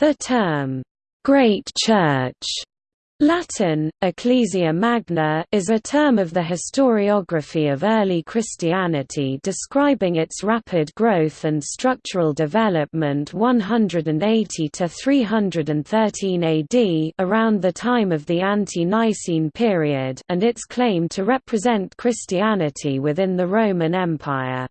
The term, "'Great Church' Latin, Ecclesia Magna is a term of the historiography of early Christianity describing its rapid growth and structural development 180 to 313 AD around the time of the Ante-Nicene period and its claim to represent Christianity within the Roman Empire.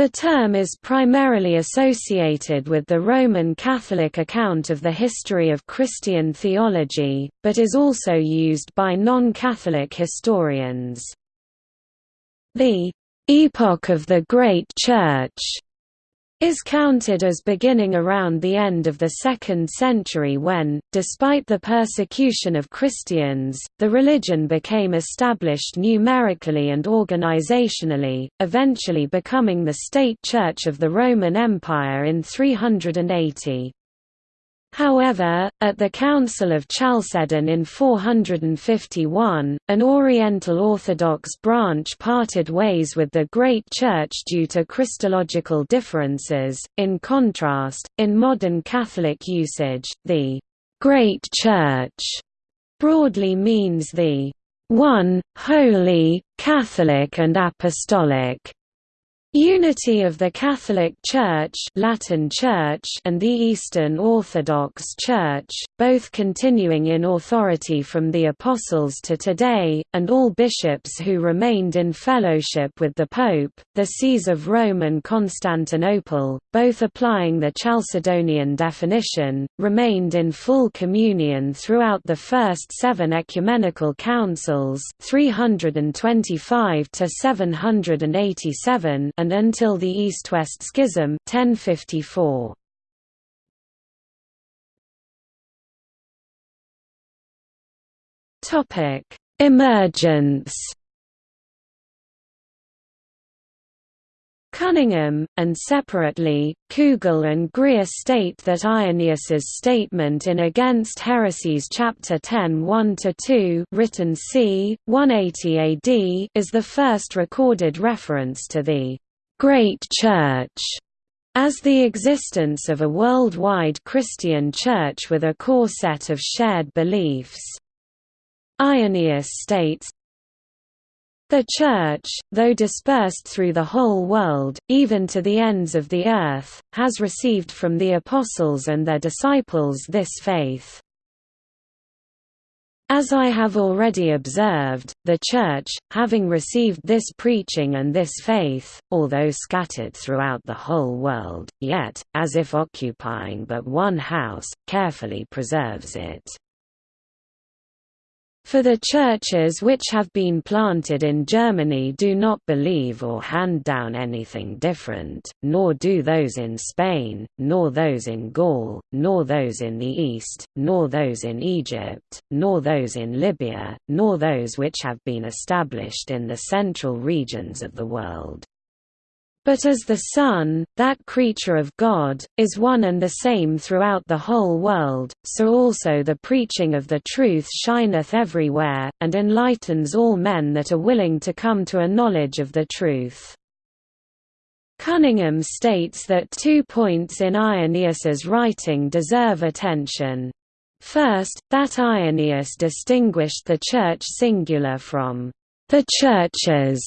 The term is primarily associated with the Roman Catholic account of the history of Christian theology, but is also used by non-Catholic historians. The «epoch of the Great Church» is counted as beginning around the end of the 2nd century when, despite the persecution of Christians, the religion became established numerically and organizationally, eventually becoming the state church of the Roman Empire in 380. However, at the Council of Chalcedon in 451, an Oriental Orthodox branch parted ways with the Great Church due to Christological differences. In contrast, in modern Catholic usage, the Great Church broadly means the one, holy, Catholic and apostolic Unity of the Catholic Church, Latin Church and the Eastern Orthodox Church, both continuing in authority from the Apostles to today, and all bishops who remained in fellowship with the Pope, the sees of Rome and Constantinople, both applying the Chalcedonian definition, remained in full communion throughout the first seven ecumenical councils 325 to 787 and until the East-West Schism 1054. Topic: Emergence. Cunningham, and separately, Kugel and Greer state that Irenaeus's statement in Against Heresies chapter 10 1–2 written c. 180 AD is the first recorded reference to the Great Church as the existence of a worldwide Christian church with a core set of shared beliefs. Irenaeus states, the Church, though dispersed through the whole world, even to the ends of the earth, has received from the Apostles and their disciples this faith. As I have already observed, the Church, having received this preaching and this faith, although scattered throughout the whole world, yet, as if occupying but one house, carefully preserves it. For the churches which have been planted in Germany do not believe or hand down anything different, nor do those in Spain, nor those in Gaul, nor those in the East, nor those in Egypt, nor those in Libya, nor those which have been established in the central regions of the world. But as the Son, that creature of God, is one and the same throughout the whole world, so also the preaching of the truth shineth everywhere, and enlightens all men that are willing to come to a knowledge of the truth. Cunningham states that two points in Irenaeus's writing deserve attention. First, that Irenaeus distinguished the church singular from the churches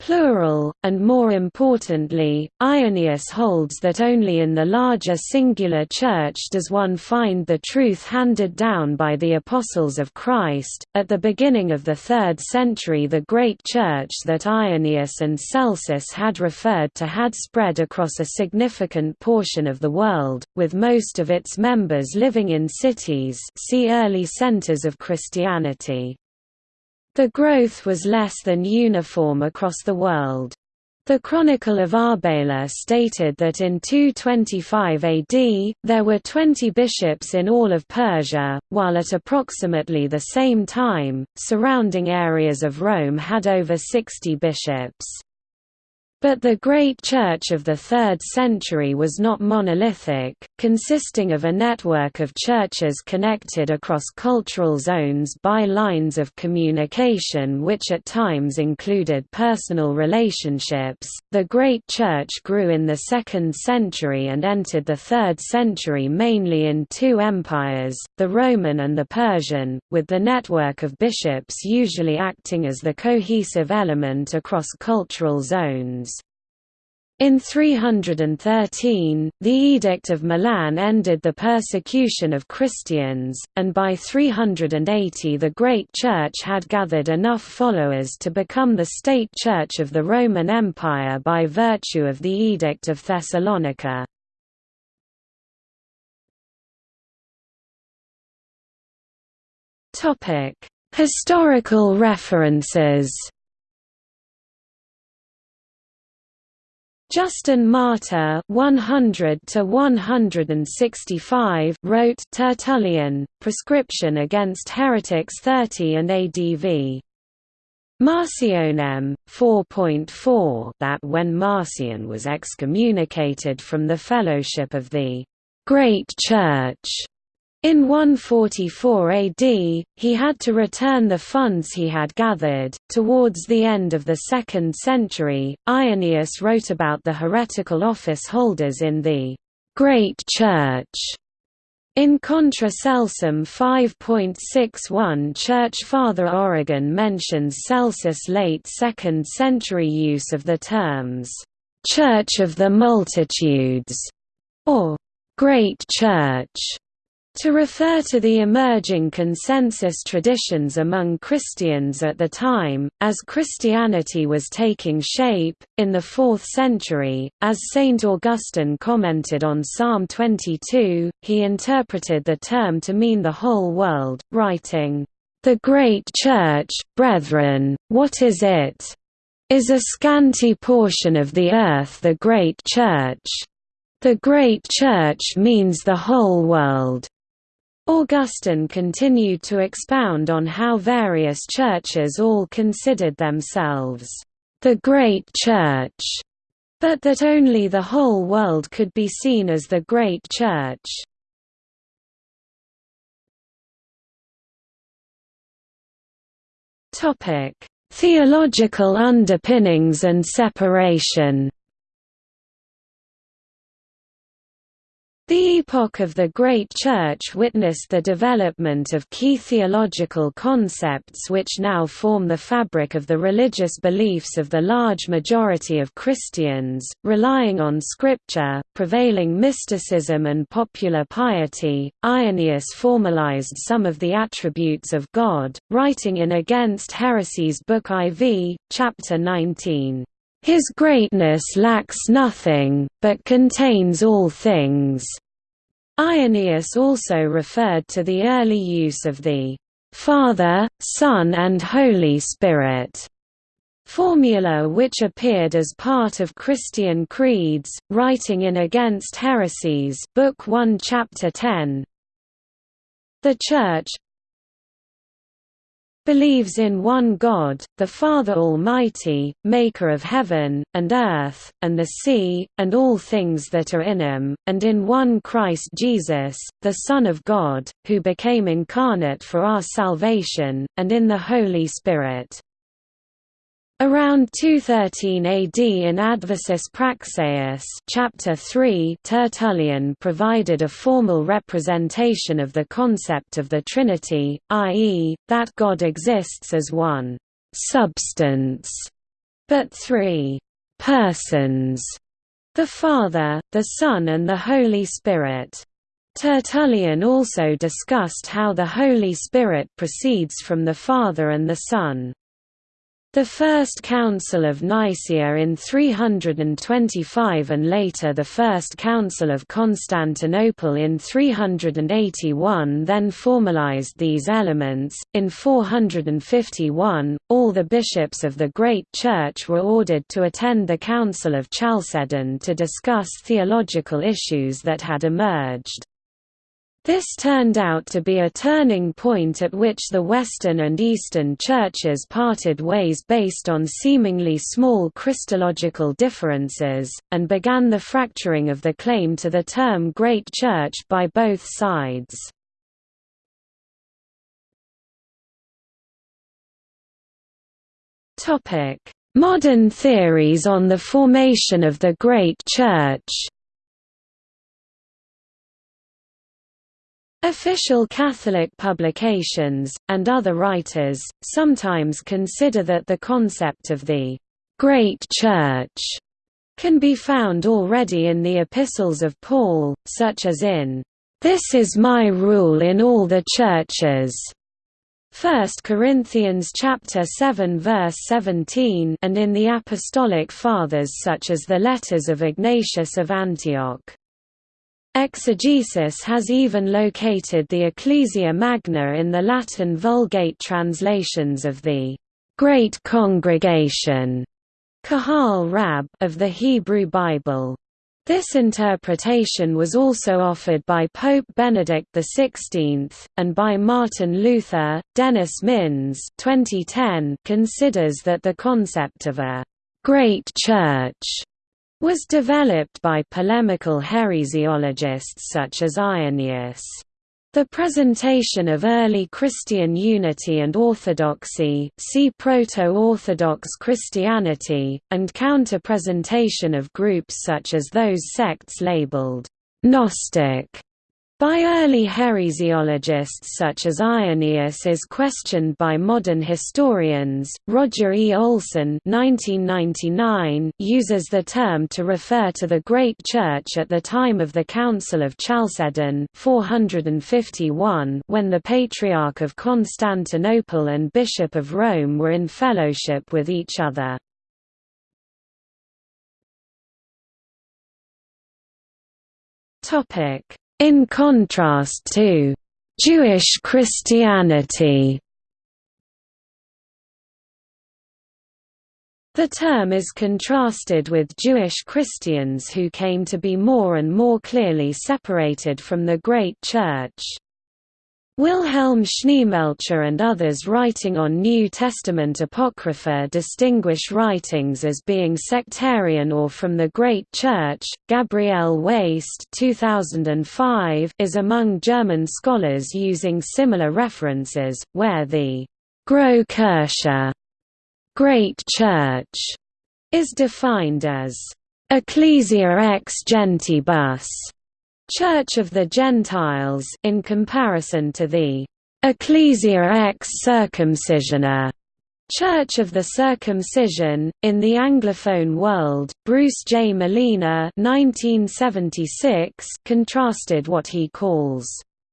plural, and more importantly, Irenaeus holds that only in the larger singular church does one find the truth handed down by the apostles of Christ. At the beginning of the 3rd century, the great church that Irenaeus and Celsus had referred to had spread across a significant portion of the world, with most of its members living in cities see early centers of Christianity. The growth was less than uniform across the world. The Chronicle of Arbela stated that in 225 AD, there were 20 bishops in all of Persia, while at approximately the same time, surrounding areas of Rome had over 60 bishops. But the Great Church of the 3rd century was not monolithic, consisting of a network of churches connected across cultural zones by lines of communication which at times included personal relationships. The Great Church grew in the 2nd century and entered the 3rd century mainly in two empires, the Roman and the Persian, with the network of bishops usually acting as the cohesive element across cultural zones. In 313, the Edict of Milan ended the persecution of Christians, and by 380 the Great Church had gathered enough followers to become the state church of the Roman Empire by virtue of the Edict of Thessalonica. Historical references Justin Martyr 100 to 165 wrote Tertullian Prescription against heretics 30 and ADV Marcionem 4.4 that when Marcion was excommunicated from the fellowship of the Great Church in 144 AD, he had to return the funds he had gathered. Towards the end of the 2nd century, Irenaeus wrote about the heretical office holders in the Great Church. In Contra Celsum 5.61 Church Father Origen mentions Celsus' late 2nd century use of the terms, "'Church of the Multitudes' or "'Great Church' To refer to the emerging consensus traditions among Christians at the time, as Christianity was taking shape, in the 4th century, as St. Augustine commented on Psalm 22, he interpreted the term to mean the whole world, writing, "...the great church, brethren, what is it? Is a scanty portion of the earth the great church? The great church means the whole world." Augustine continued to expound on how various churches all considered themselves the Great Church, but that only the whole world could be seen as the Great Church. Theological underpinnings and separation The epoch of the Great Church witnessed the development of key theological concepts which now form the fabric of the religious beliefs of the large majority of Christians, relying on scripture, prevailing mysticism and popular piety. Irenaeus formalized some of the attributes of God, writing in Against Heresies Book IV, chapter 19. His greatness lacks nothing, but contains all things. Irenaeus also referred to the early use of the Father, Son and Holy Spirit formula which appeared as part of Christian creeds, writing in Against Heresies Book 1 Chapter 10. The Church, believes in one God, the Father Almighty, maker of heaven, and earth, and the sea, and all things that are in him, and in one Christ Jesus, the Son of God, who became incarnate for our salvation, and in the Holy Spirit. Around 213 AD in Adversus Praxeas chapter 3 Tertullian provided a formal representation of the concept of the Trinity, i.e., that God exists as one «substance», but three «persons» the Father, the Son and the Holy Spirit. Tertullian also discussed how the Holy Spirit proceeds from the Father and the Son. The First Council of Nicaea in 325 and later the First Council of Constantinople in 381 then formalized these elements. In 451, all the bishops of the Great Church were ordered to attend the Council of Chalcedon to discuss theological issues that had emerged. This turned out to be a turning point at which the Western and Eastern churches parted ways based on seemingly small Christological differences, and began the fracturing of the claim to the term Great Church by both sides. Modern theories on the formation of the Great Church Official Catholic publications, and other writers, sometimes consider that the concept of the «Great Church» can be found already in the epistles of Paul, such as in «This is my rule in all the churches» 1 Corinthians chapter 7 verse 17 and in the apostolic fathers such as the letters of Ignatius of Antioch. Exegesis has even located the Ecclesia Magna in the Latin Vulgate translations of the Great Congregation Kahal Rab of the Hebrew Bible. This interpretation was also offered by Pope Benedict XVI, and by Martin Luther. Dennis Minns 2010 considers that the concept of a «great church» was developed by polemical heresiologists such as Irenaeus. The presentation of early Christian unity and orthodoxy see Proto-Orthodox Christianity, and counter-presentation of groups such as those sects labeled «Gnostic» By early heresiologists such as Irenaeus is questioned by modern historians. Roger E. Olson (1999) uses the term to refer to the Great Church at the time of the Council of Chalcedon (451), when the Patriarch of Constantinople and Bishop of Rome were in fellowship with each other. Topic in contrast to Jewish Christianity The term is contrasted with Jewish Christians who came to be more and more clearly separated from the Great Church. Wilhelm Schneemelcher and others writing on New Testament Apocrypha distinguish writings as being sectarian or from the Great Church. Gabriele Waist 2005 is among German scholars using similar references, where the Große Great Church is defined as Ecclesia ex gentibus Church of the Gentiles in comparison to the Ecclesia ex circumcisione Church of the Circumcision, in the Anglophone world, Bruce J. Malina 1976 contrasted what he calls,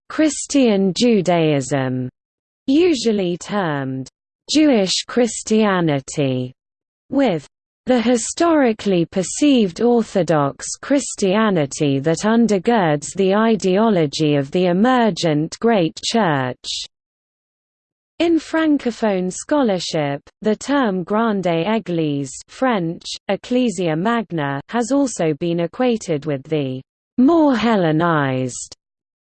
"...Christian Judaism", usually termed, "...Jewish Christianity", with the historically perceived Orthodox Christianity that undergirds the ideology of the emergent Great Church. In Francophone scholarship, the term Grande Église French, Ecclesia Magna has also been equated with the «more Hellenized»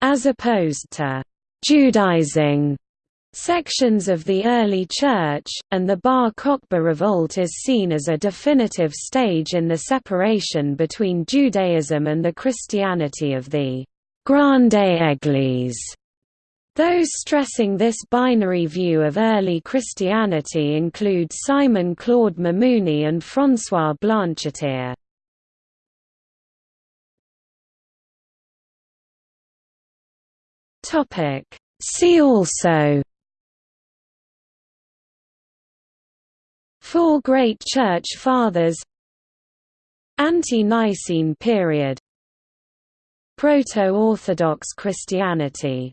as opposed to «Judaizing» sections of the early Church, and the Bar Kokhba revolt is seen as a definitive stage in the separation between Judaism and the Christianity of the Grande Église. Those stressing this binary view of early Christianity include Simon Claude Mimouni and François Blanchetière. See also Four Great Church Fathers. Ante-Nicene period. Proto-Orthodox Christianity